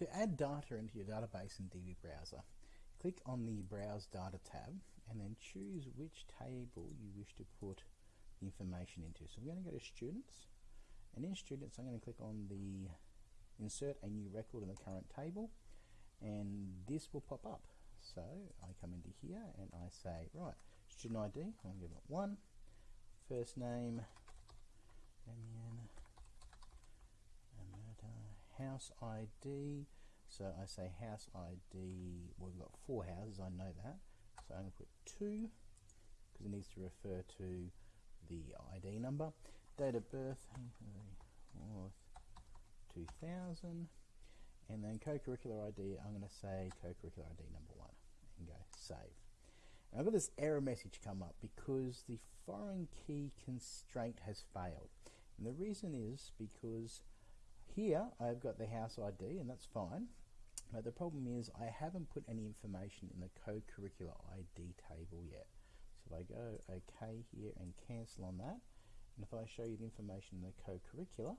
To add data into your database in DB Browser, click on the Browse Data tab and then choose which table you wish to put the information into. So I'm going to go to Students and in Students I'm going to click on the Insert a new record in the current table and this will pop up. So I come into here and I say, right, student ID, to give it 1, first name, house ID. So I say house ID, well, we've got four houses, I know that. So I'm going to put 2 because it needs to refer to the ID number. Date of birth, 2000. And then co-curricular ID, I'm going to say co-curricular ID number 1 and go save. And I've got this error message come up because the foreign key constraint has failed. And the reason is because here I've got the house ID and that's fine. But the problem is I haven't put any information in the co-curricular ID table yet. So if I go OK here and cancel on that, and if I show you the information in the co-curricular,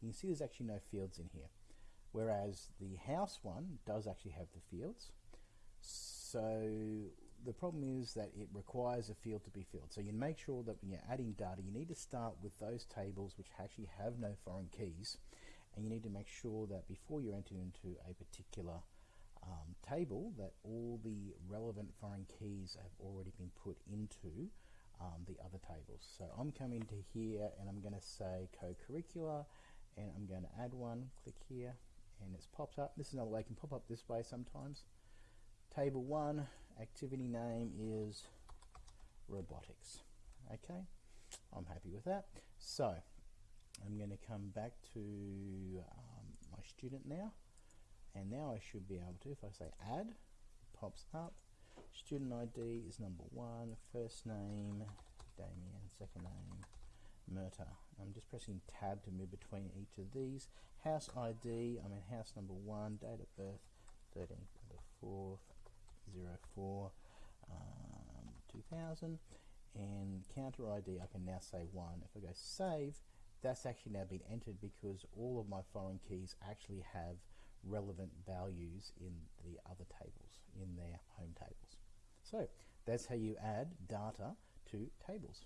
you can see there's actually no fields in here. Whereas the house one does actually have the fields. So the problem is that it requires a field to be filled. So you make sure that when you're adding data, you need to start with those tables which actually have no foreign keys and you need to make sure that before you enter into a particular um, table that all the relevant foreign keys have already been put into um, the other tables. So I'm coming to here and I'm going to say co-curricular and I'm going to add one, click here and it's popped up. This is another way it can pop up this way sometimes. Table 1, activity name is robotics. Okay, I'm happy with that. So I'm going to come back to um, my student now and now I should be able to, if I say add, it pops up, student ID is number one, first name, Damien, second name, Murta. I'm just pressing tab to move between each of these. House ID, I'm in house number one, date of birth, 13th of the 4th, 04, um, 2000, and counter ID, I can now say one. If I go save, that's actually now been entered because all of my foreign keys actually have relevant values in the other tables, in their home tables. So that's how you add data to tables.